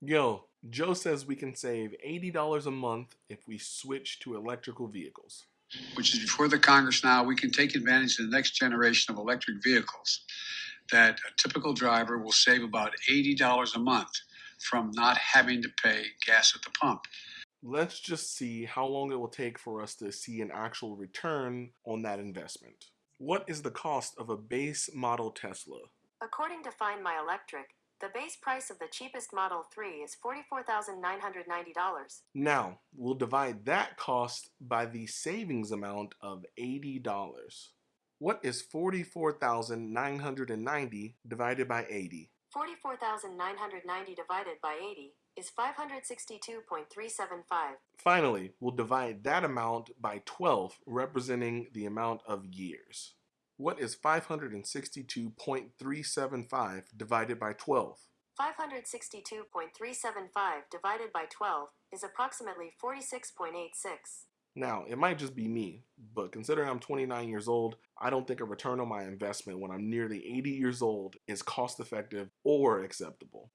Yo, Joe says we can save $80 a month if we switch to electrical vehicles. which is before the Congress now, we can take advantage of the next generation of electric vehicles. That a typical driver will save about $80 a month from not having to pay gas at the pump. Let's just see how long it will take for us to see an actual return on that investment. What is the cost of a base model Tesla? According to Find My Electric, the base price of the cheapest Model 3 is $44,990. Now, we'll divide that cost by the savings amount of $80. What is 44,990 divided by 80? 44,990 divided by 80 is 562.375. Finally, we'll divide that amount by 12, representing the amount of years. What is 562.375 divided by 12? 562.375 divided by 12 is approximately 46.86. Now, it might just be me, but considering I'm 29 years old, I don't think a return on my investment when I'm nearly 80 years old is cost effective or acceptable.